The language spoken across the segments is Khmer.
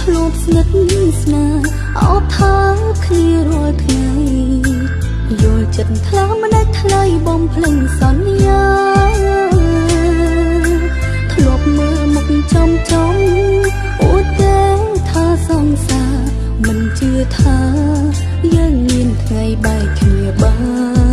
ធ្លាប់ស្និទ្ធស្នាអបថាគ្នារាល់ថ្ងៃយល់ចិត្តថ្លើមមិនអាចថ្លៃបំភ្លឹងសន្យាធ្លាប់មើលមុខចំចំអូតទេថាសង្សារមិនជឿថាយើងមានថ្ងៃបែកគ្នាបាន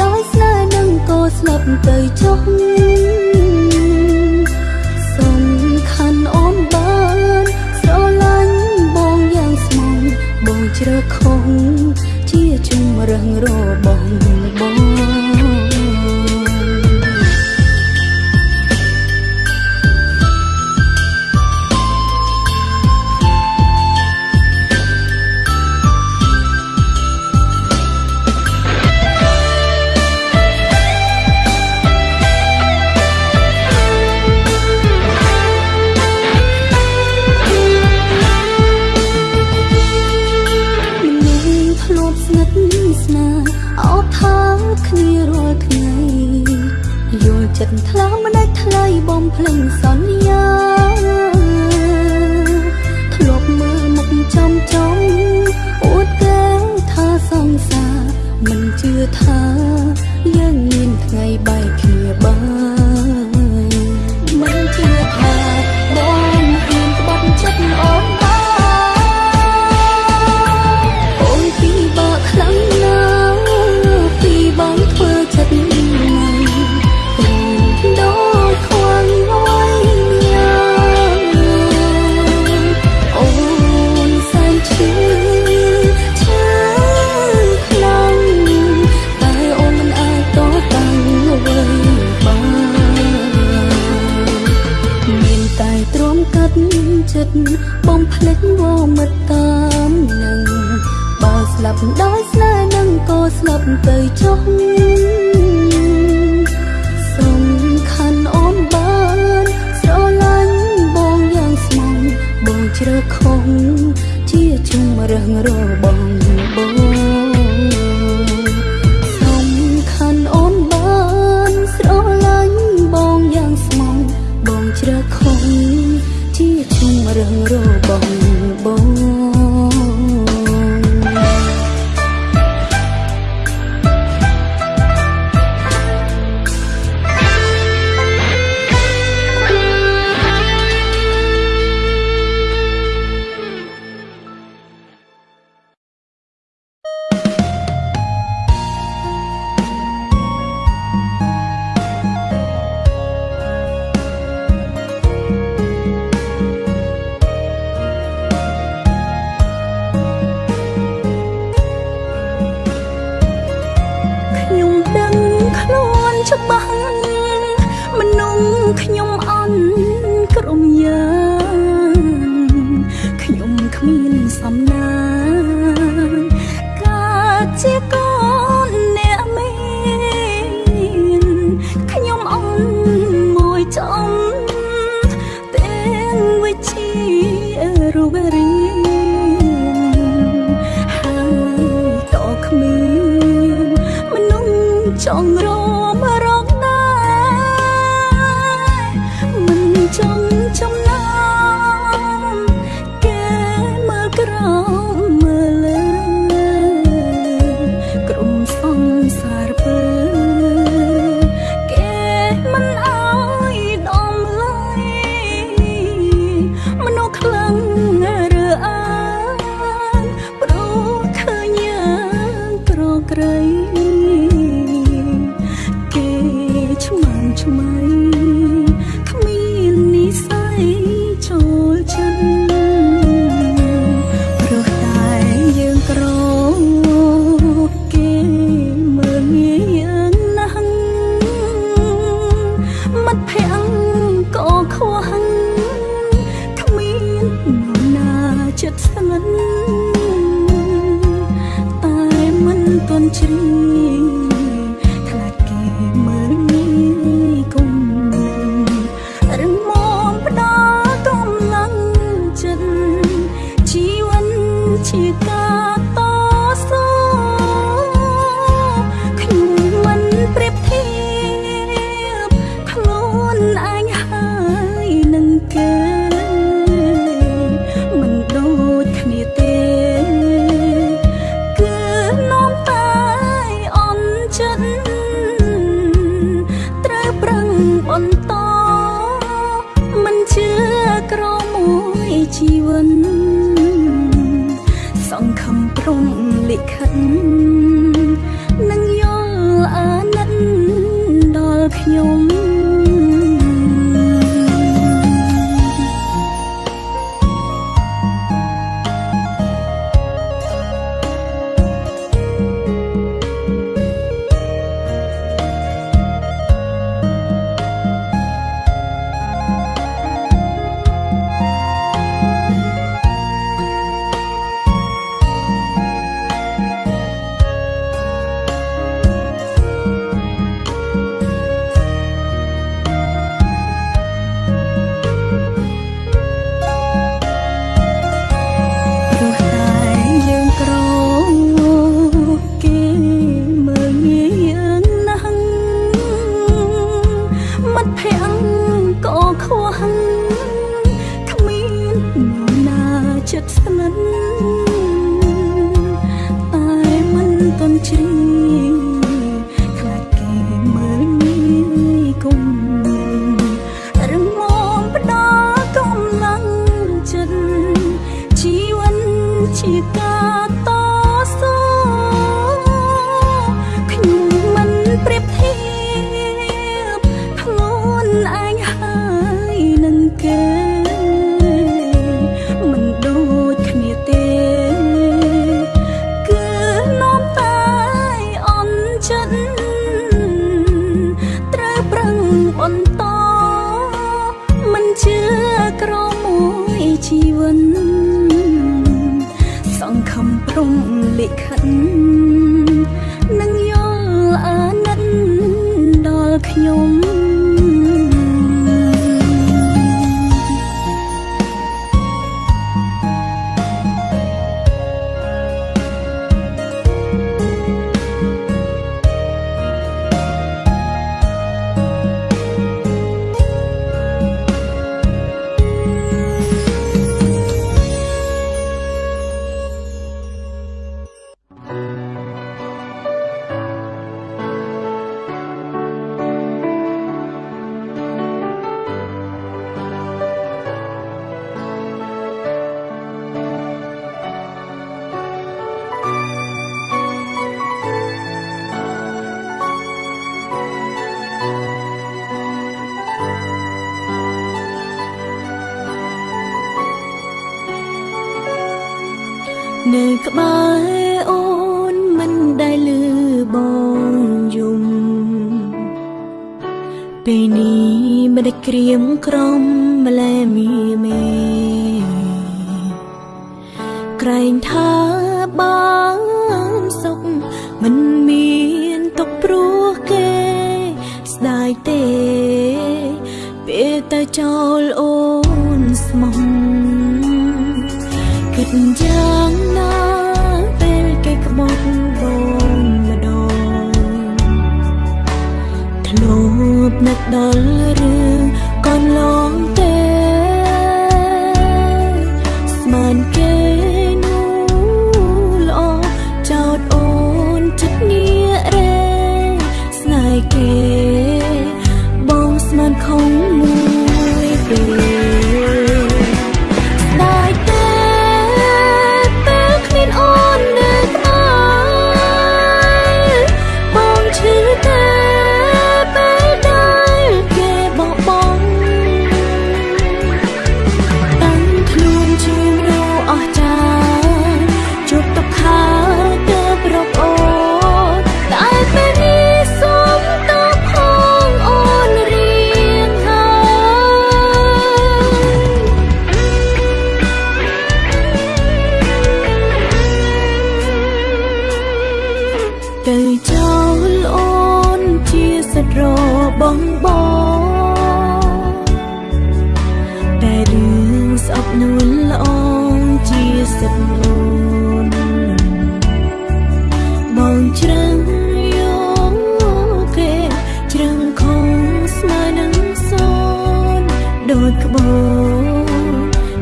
ដោយស្នើនឹងគោស្លាប់ទៅចុះ 用。 ដល់ខ្ញុំ ក្រៀមក្រំម្លែមីមេក្រែងថាបានសុខមិនមានទុកព្រោះគេ ស្ដាយទេពេលតែចោលអូនស្មោះគិតយ៉ាងនឹកដល់រឿងកូ bầu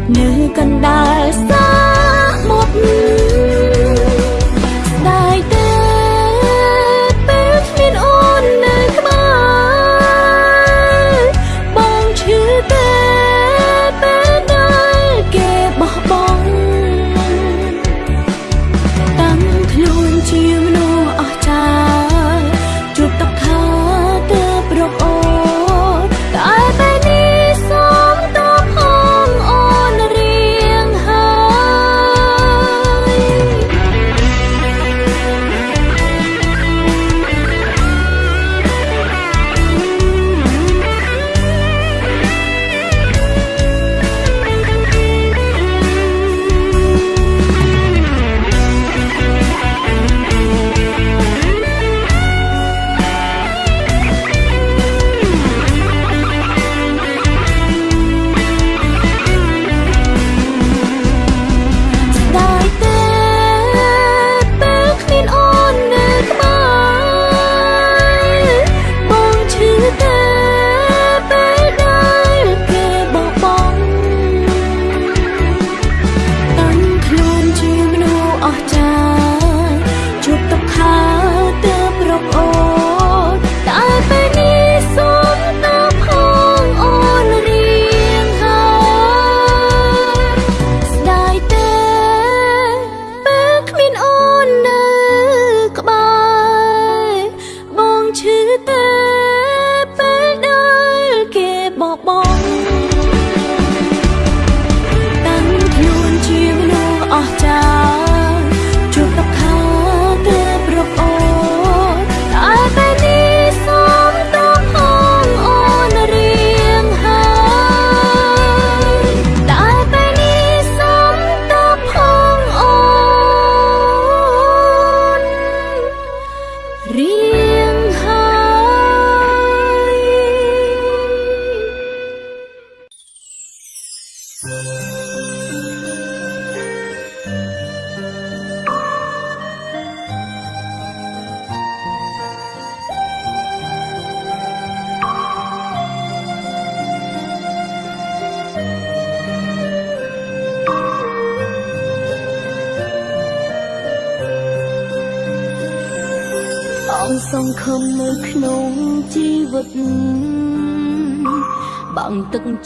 nơi cần đại xa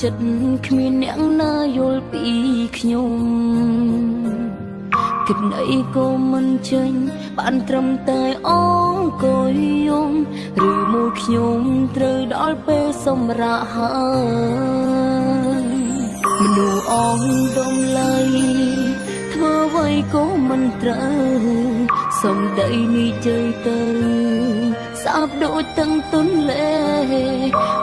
ចិត្តគ្មានអ្នកណាយល់ពីខ្ញុំគិតអីក៏មិនចេញបានត្រឹមតែអងក៏យំឬមួយខ្ញុំត្រូវដល់ពេលសម្រាកហើយមនុស្សអងដំឡៃធ្វើអ្វីក៏មិនត្រូវសំដីនេះជើទៅ សាបដូចទាំងទុនលេ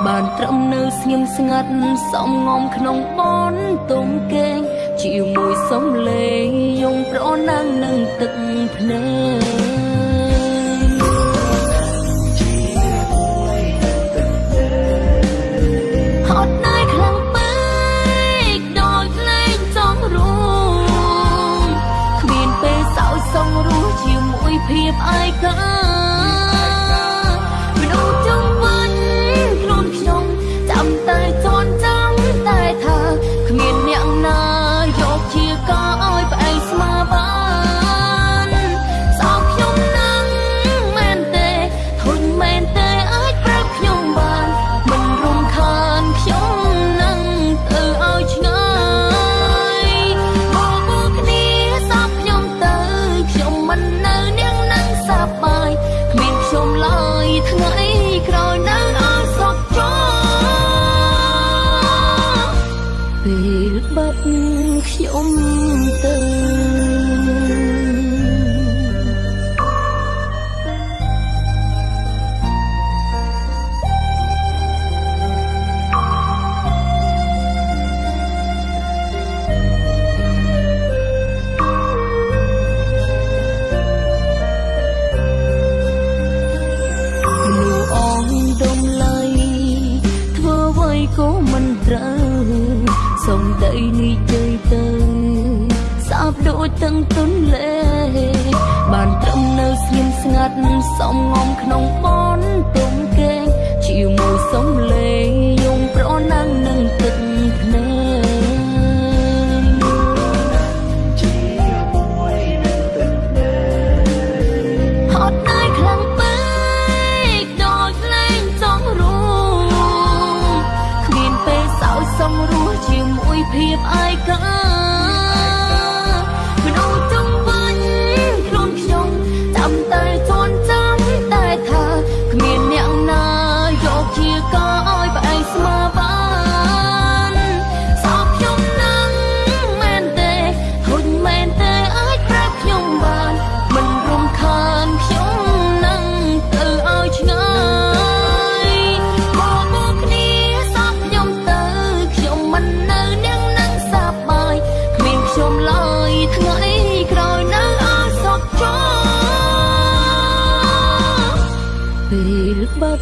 បានត្រឹមនៅស្ងៀមស្ងាត់សំងំក្នុងបនទុំកេងជាមួយសំលេងយងប្រណាំងនឹងទឹកភ្នែកហត់ណាយខ្លាំងពេកដល់លេងចង់រួមគ្មានពេលសោយសងរស់ជាមួយភាពឯកា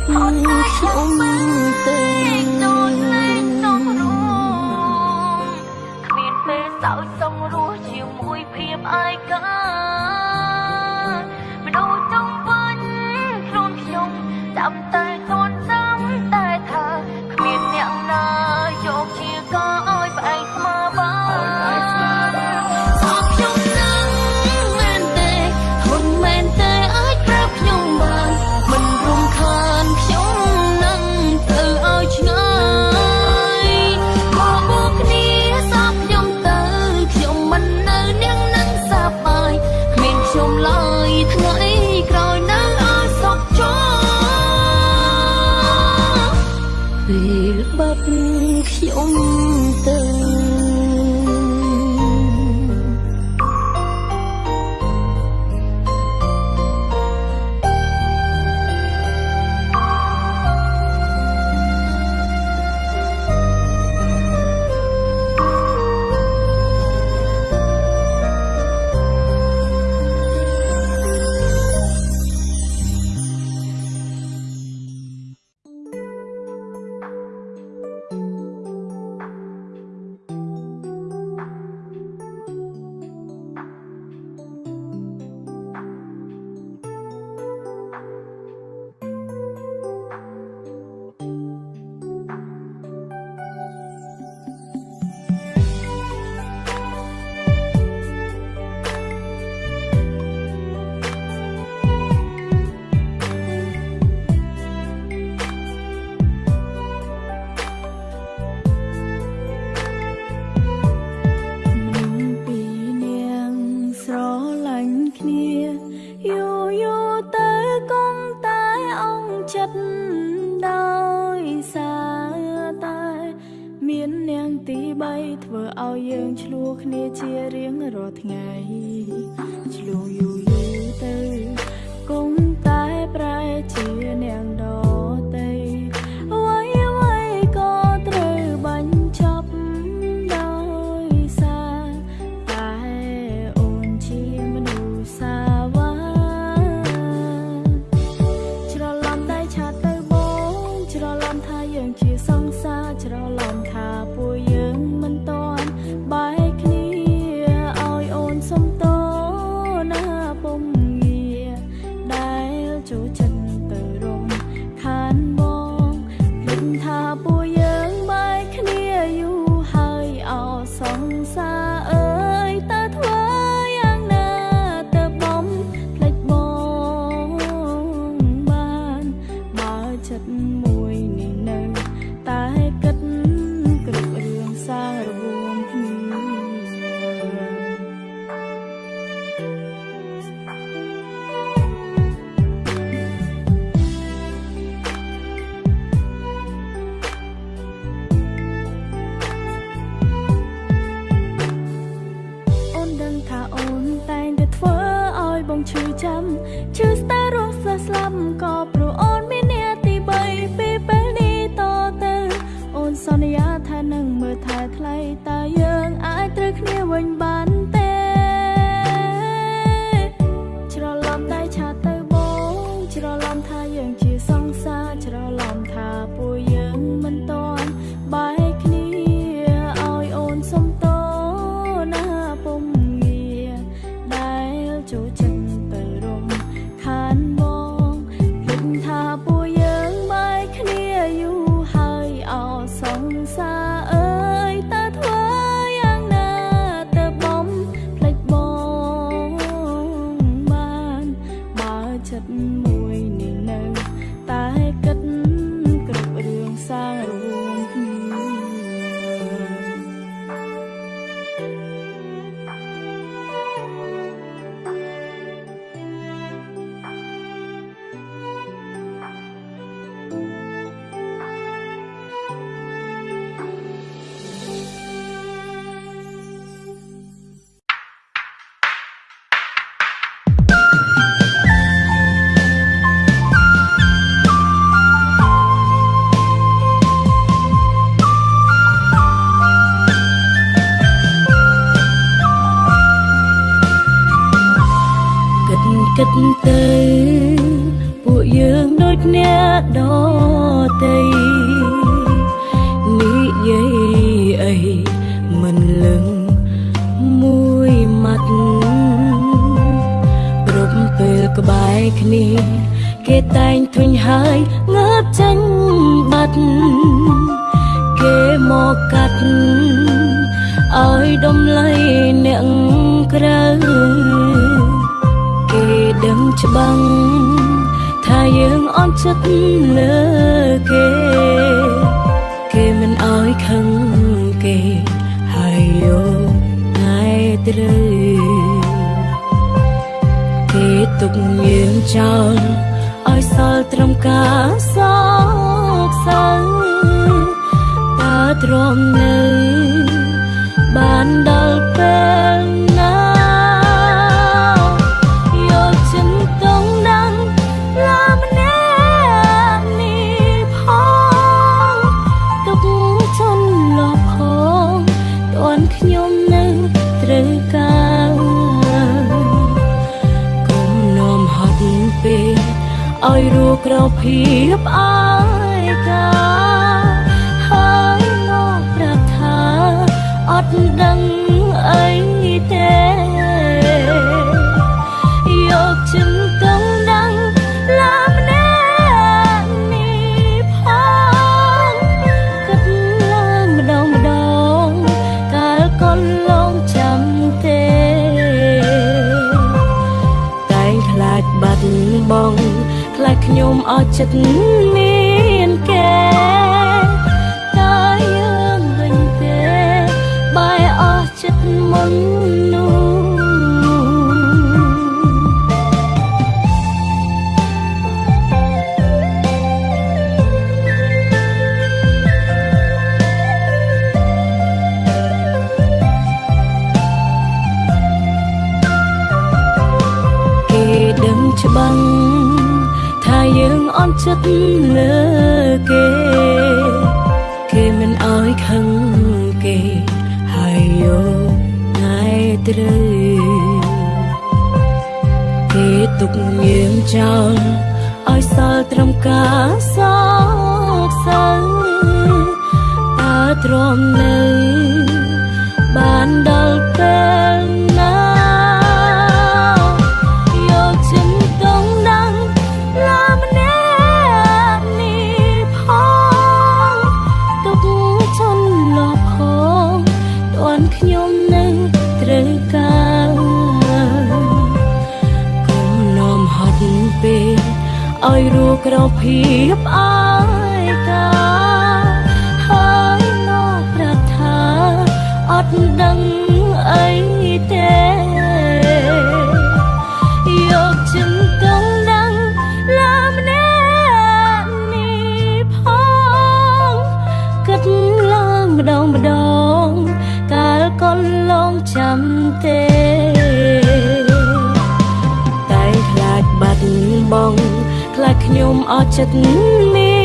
好我想 ត្រូវគេទុកងៀមចោលឲ្យសល់ត្រឹមការសោកសៅតើទ្រាំនៅ ភាពអ chật mi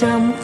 ត្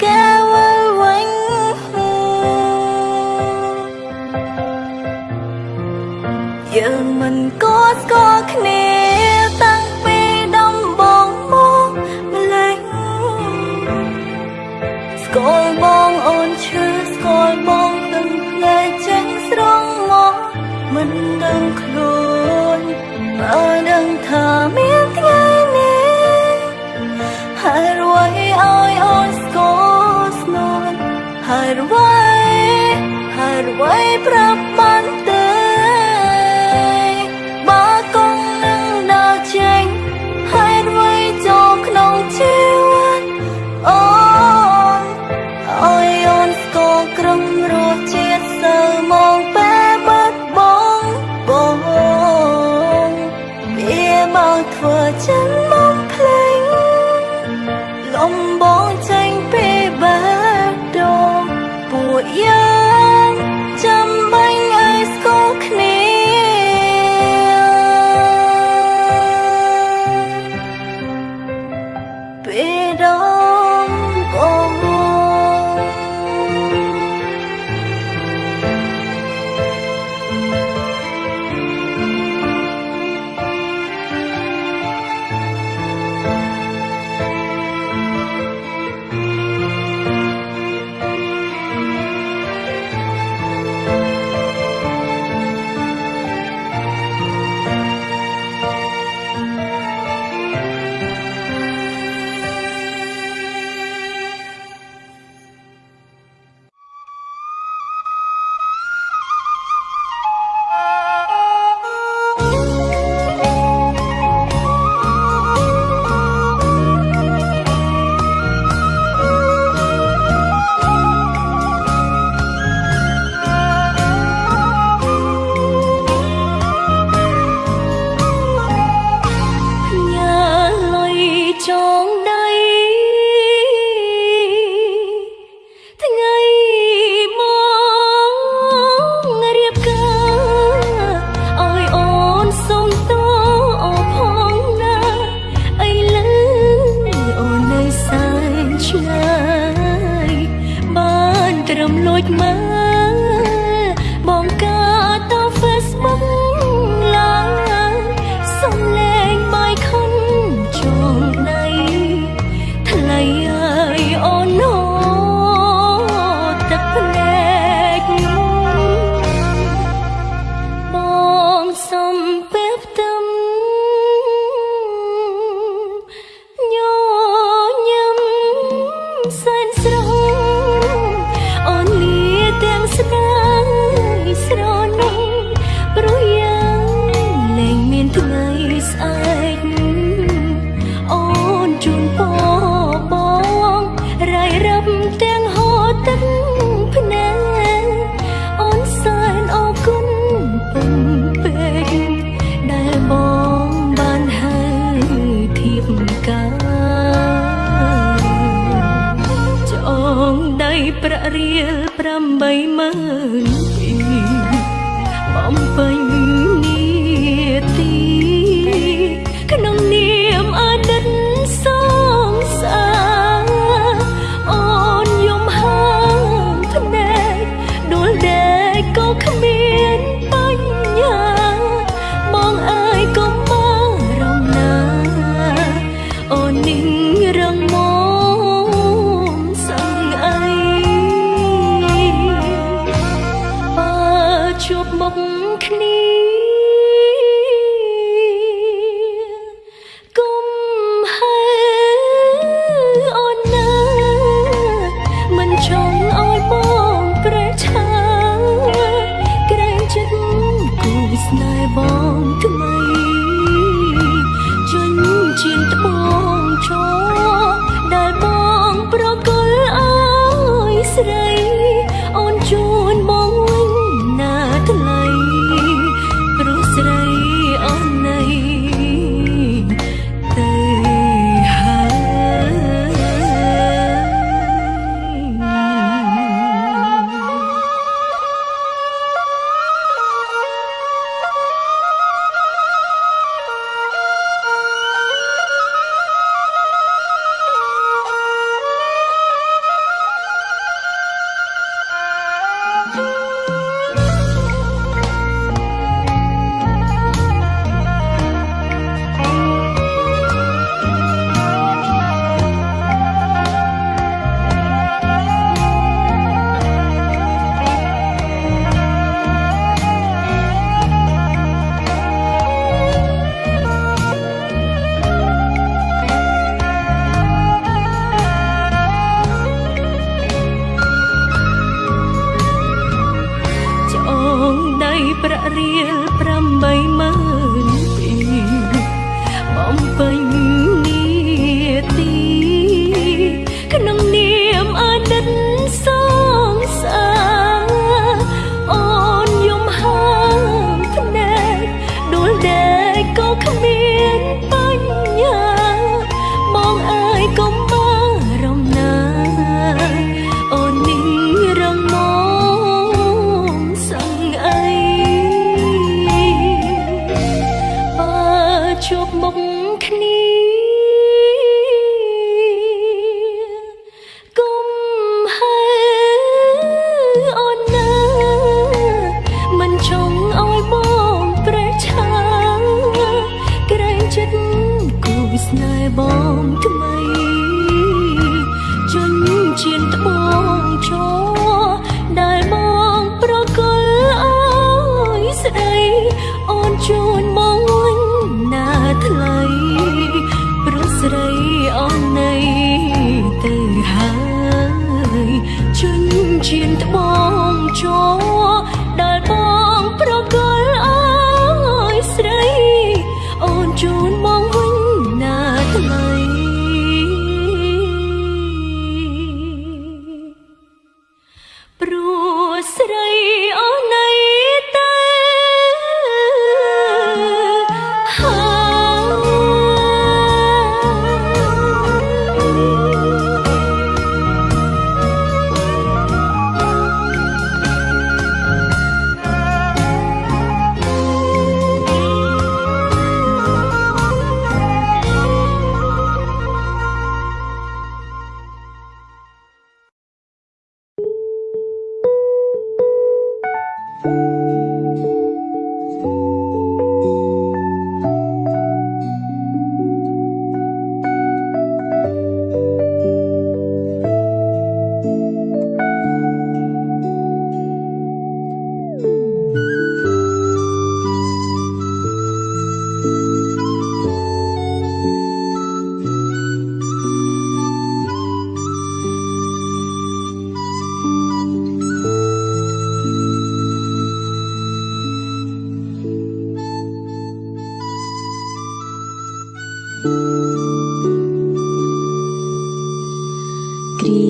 គ្រា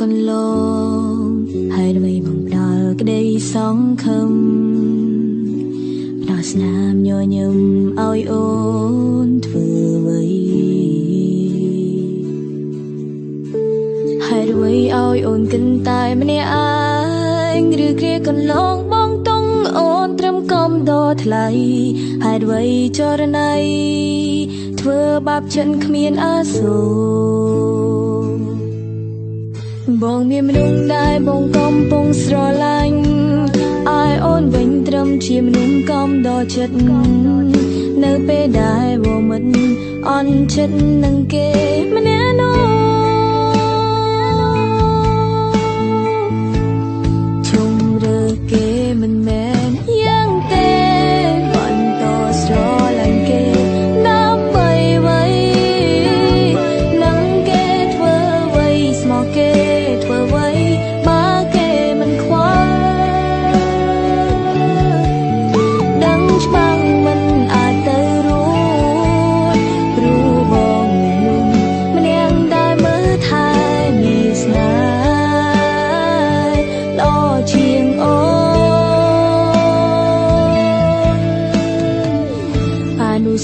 កន្លងហើយអ្វីបំដល់ក្តីសង្ឃឹមផ្ដោស្នាមញញឹមឲ្យអូនធ្វើអ្វីហើយអ្វីឲ្យអូនគិនតែម្នាក់ឯងឬគ្រាកន្លង ថ្លៃហេតុអ្វីចរណៃធ្វើបាបចិនគ្មានអាសូរបងមានមនុស្សដែលបងកំពុងស្រឡាញ់អាយអូនវិញត្រឹមជាមនុស្សកំដល់ចិត្តនៅពេលដែលបងមិនអន់ចិត្តនឹងគេម្នាក់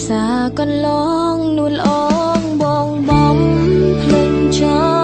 សាកន្លងនួលអងបងបំភ្លេចចោ